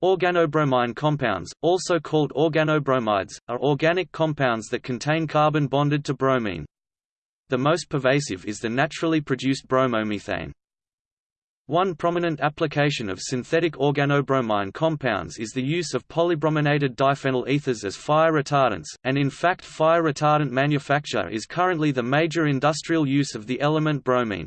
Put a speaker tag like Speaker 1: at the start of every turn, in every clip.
Speaker 1: Organobromine compounds, also called organobromides, are organic compounds that contain carbon bonded to bromine. The most pervasive is the naturally produced bromomethane. One prominent application of synthetic organobromine compounds is the use of polybrominated diphenyl ethers as fire retardants, and in fact fire retardant manufacture is currently the major industrial use of the element bromine.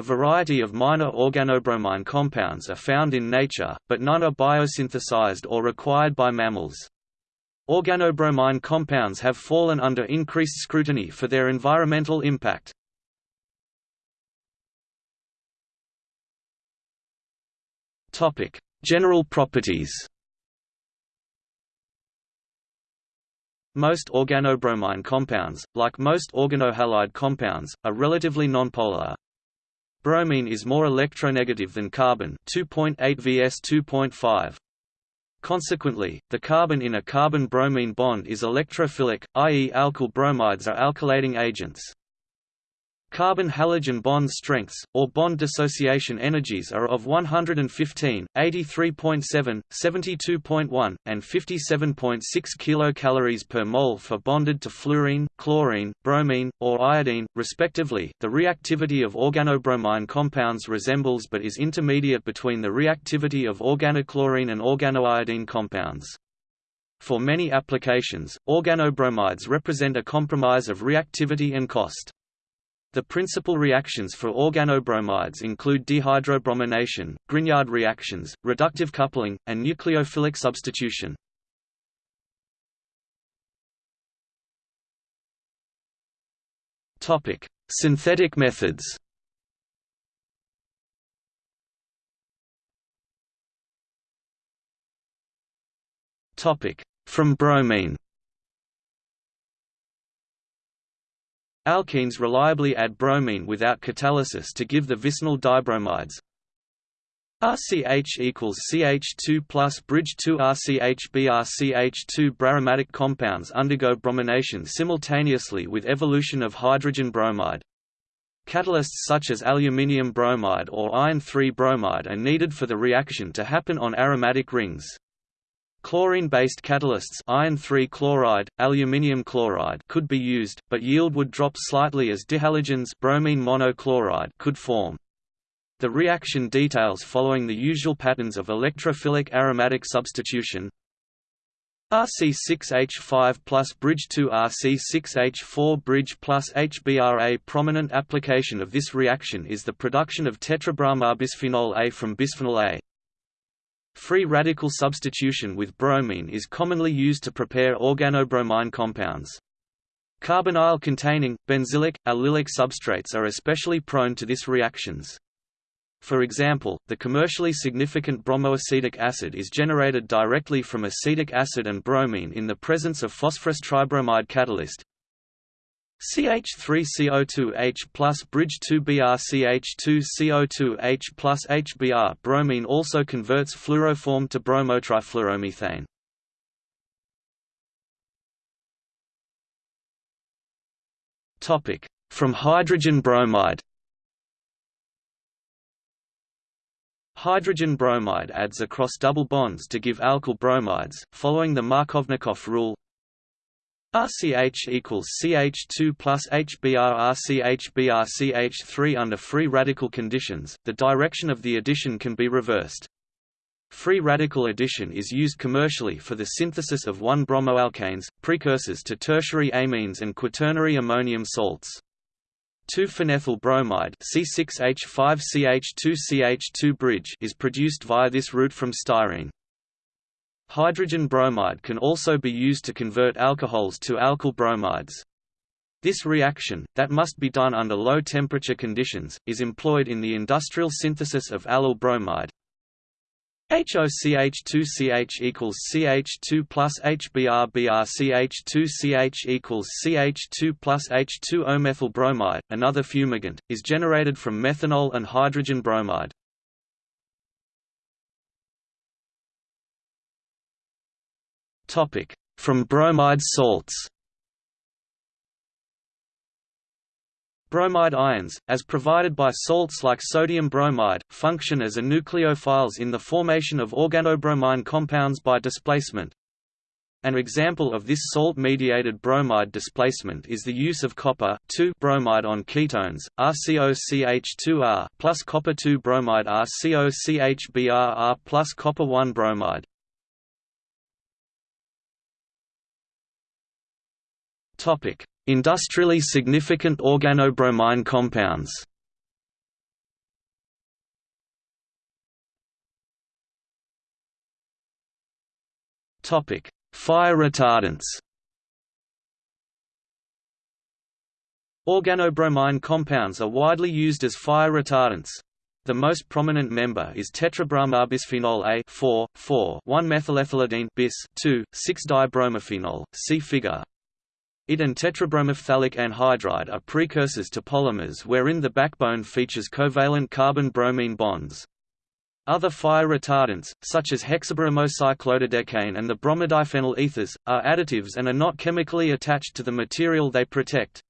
Speaker 1: A variety of minor organobromine compounds are found in nature, but none are biosynthesized or required by mammals. Organobromine compounds have fallen under increased scrutiny for their environmental impact. General properties Most organobromine compounds, like most organohalide compounds, are relatively nonpolar. Bromine is more electronegative than carbon 2.8 vs 2.5. Consequently, the carbon in a carbon-bromine bond is electrophilic, i.e. alkyl bromides are alkylating agents. Carbon-halogen bond strengths, or bond dissociation energies are of 115, 83.7, 72.1, and 57.6 kilocalories per mole for bonded to fluorine, chlorine, bromine, or iodine, respectively. The reactivity of organobromine compounds resembles but is intermediate between the reactivity of organochlorine and organoiodine compounds. For many applications, organobromides represent a compromise of reactivity and cost. The principal reactions for organobromides include dehydrobromination, Grignard reactions, reductive coupling, and nucleophilic substitution. Topic: Synthetic methods. Topic: From bromine. Alkenes reliably add bromine without catalysis to give the vicinal dibromides. RCH equals CH2 plus bridge 2 RCH BRCH2 Braromatic compounds undergo bromination simultaneously with evolution of hydrogen bromide. Catalysts such as aluminium bromide or iron 3 bromide are needed for the reaction to happen on aromatic rings. Chlorine-based catalysts iron chloride, aluminium chloride could be used, but yield would drop slightly as dihalogens bromine monochloride could form. The reaction details following the usual patterns of electrophilic aromatic substitution RC6H5 plus bridge 2 RC6H4 bridge plus HBr. A prominent application of this reaction is the production of tetrabromobisphenol A from bisphenol A. Free radical substitution with bromine is commonly used to prepare organobromine compounds. Carbonyl-containing, benzylic, allylic substrates are especially prone to this reactions. For example, the commercially significant bromoacetic acid is generated directly from acetic acid and bromine in the presence of phosphorus tribromide catalyst, CH3CO2H plus bridge 2 BrCH2CO2H plus HBr bromine also converts fluoroform to bromotrifluoromethane. Topic: From hydrogen bromide. Hydrogen bromide adds across double bonds to give alkyl bromides, following the Markovnikov rule RCH equals CH2 plus HBr RCH Br CH3 Under free radical conditions, the direction of the addition can be reversed. Free radical addition is used commercially for the synthesis of 1-bromoalkanes, precursors to tertiary amines and quaternary ammonium salts. 2-phenethyl bromide C6H5CH2CH2 bridge is produced via this route from styrene. Hydrogen bromide can also be used to convert alcohols to alkyl bromides. This reaction, that must be done under low temperature conditions, is employed in the industrial synthesis of allyl bromide. HOCH2CH equals CH2 plus HBr BrCH2CH equals CH2 plus H2O methyl bromide, another fumigant, is generated from methanol and hydrogen bromide. From bromide salts Bromide ions, as provided by salts like sodium bromide, function as nucleophiles in the formation of organobromine compounds by displacement. An example of this salt-mediated bromide displacement is the use of copper bromide on ketones, RCOCH2R plus copper-2 bromide RCOCHBRR plus copper-1 bromide. Topic: Industrially significant organobromine compounds Topic: Fire retardants Organobromine compounds are widely used as fire retardants. The most prominent member is tetrabromobisphenol A 4, 4 1-methylethylidene bis 2, 6-dibromophenol, see figure. It and tetrabromophthalate anhydride are precursors to polymers wherein the backbone features covalent carbon-bromine bonds. Other fire retardants, such as hexabromocyclododecane and the bromodiphenyl ethers, are additives and are not chemically attached to the material they protect.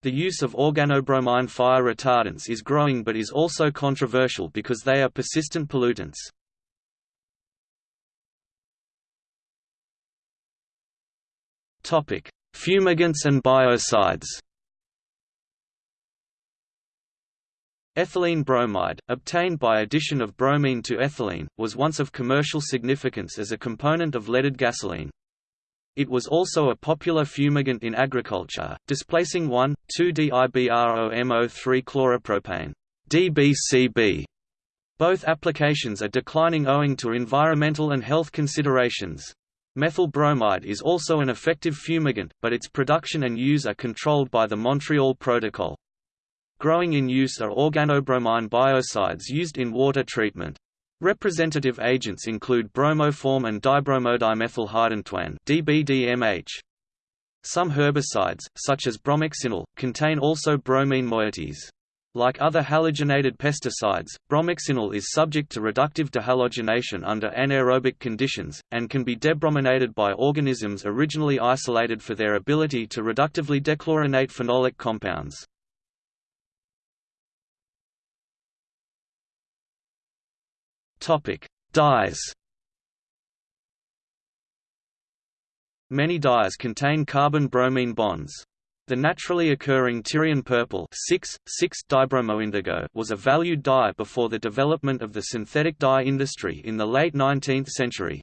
Speaker 1: The use of organobromine fire retardants is growing but is also controversial because they are persistent pollutants. Topic: Fumigants and biocides Ethylene bromide, obtained by addition of bromine to ethylene, was once of commercial significance as a component of leaded gasoline. It was also a popular fumigant in agriculture, displacing 1,2-diBROMO3 chloropropane DBCP. Both applications are declining owing to environmental and health considerations. Methyl bromide is also an effective fumigant, but its production and use are controlled by the Montreal Protocol. Growing in use are organobromine biocides used in water treatment. Representative agents include bromoform and dibromodimethylhydantoin (DBDMH). Some herbicides, such as bromoxynil, contain also bromine moieties. Like other halogenated pesticides, bromoxynil is subject to reductive dehalogenation under anaerobic conditions, and can be debrominated by organisms originally isolated for their ability to reductively dechlorinate phenolic compounds. Dyes Many dyes contain carbon-bromine bonds. The naturally occurring Tyrian purple 6,6-dibromoindigo was a valued dye before the development of the synthetic dye industry in the late 19th century.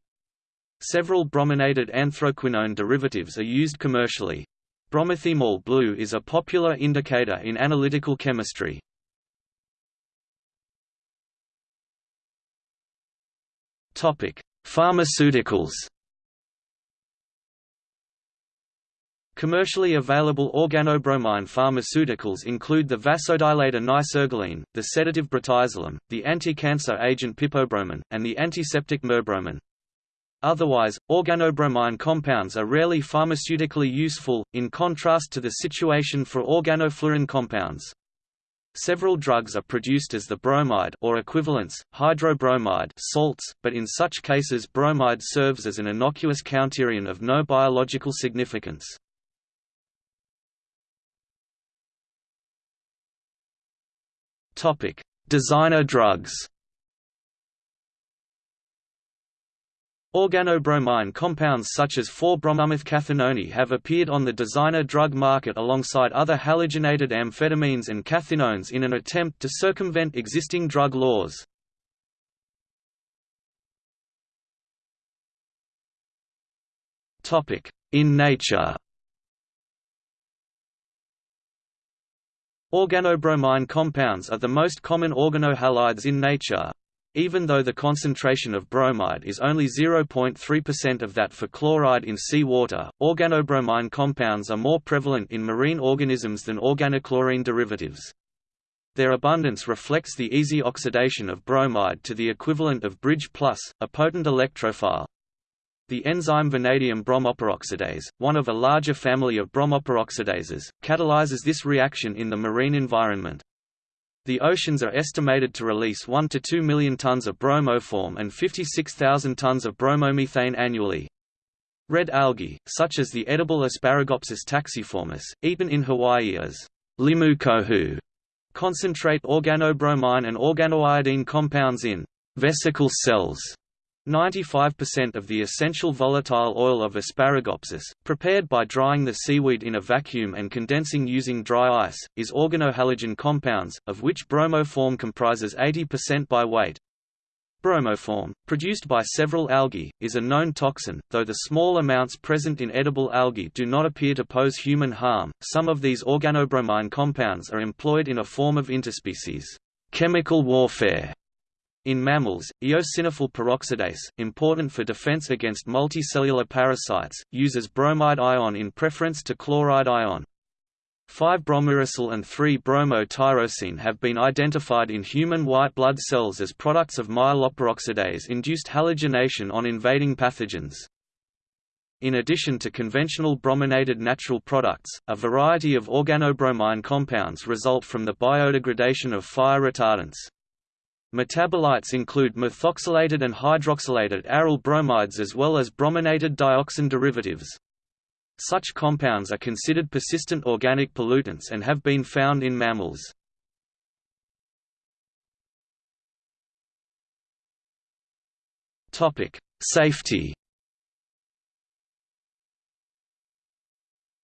Speaker 1: Several brominated anthraquinone derivatives are used commercially. Bromothymol blue is a popular indicator in analytical chemistry. Pharmaceuticals Commercially available organobromine pharmaceuticals include the vasodilator nicergoline, the sedative brotizolam, the anti-cancer agent pipobroman, and the antiseptic merbromin. Otherwise, organobromine compounds are rarely pharmaceutically useful, in contrast to the situation for organofluorine compounds. Several drugs are produced as the bromide or equivalents, hydrobromide salts, but in such cases bromide serves as an innocuous counterion of no biological significance. Topic: Designer drugs. Organobromine compounds such as 4-bromomethcathinone have appeared on the designer drug market alongside other halogenated amphetamines and cathinones in an attempt to circumvent existing drug laws. In nature Organobromine compounds are the most common organohalides in nature. Even though the concentration of bromide is only 0.3% of that for chloride in seawater, organobromine compounds are more prevalent in marine organisms than organochlorine derivatives. Their abundance reflects the easy oxidation of bromide to the equivalent of bridge plus, a potent electrophile. The enzyme vanadium bromoperoxidase, one of a larger family of bromoperoxidases, catalyzes this reaction in the marine environment. The oceans are estimated to release 1 to 2 million tons of bromoform and 56,000 tons of bromomethane annually. Red algae, such as the edible Asparagopsis taxiformis, eaten in Hawaii as limu kohu, concentrate organobromine and organoiodine compounds in vesicle cells 95% of the essential volatile oil of Asparagopsis, prepared by drying the seaweed in a vacuum and condensing using dry ice, is organohalogen compounds, of which bromoform comprises 80% by weight. Bromoform, produced by several algae, is a known toxin, though the small amounts present in edible algae do not appear to pose human harm. Some of these organobromine compounds are employed in a form of interspecies chemical warfare in mammals, eosinophil peroxidase, important for defense against multicellular parasites, uses bromide ion in preference to chloride ion. 5-bromouracil and 3-bromo-tyrosine have been identified in human white blood cells as products of myeloperoxidase-induced halogenation on invading pathogens. In addition to conventional brominated natural products, a variety of organobromine compounds result from the biodegradation of fire retardants. Metabolites include methoxylated and hydroxylated aryl bromides as well as brominated dioxin derivatives. Such compounds are considered persistent organic pollutants and have been found in mammals. Safety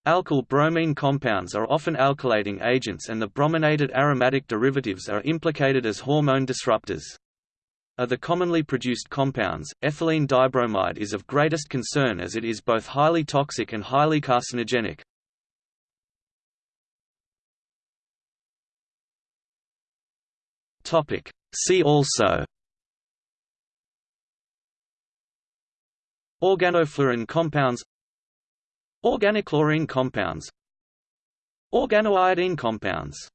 Speaker 1: Alkyl bromine compounds are often alkylating agents and the brominated aromatic derivatives are implicated as hormone disruptors. Of the commonly produced compounds, ethylene dibromide is of greatest concern as it is both highly toxic and highly carcinogenic. See also Organofluorine compounds Organochlorine compounds. Organoiodine compounds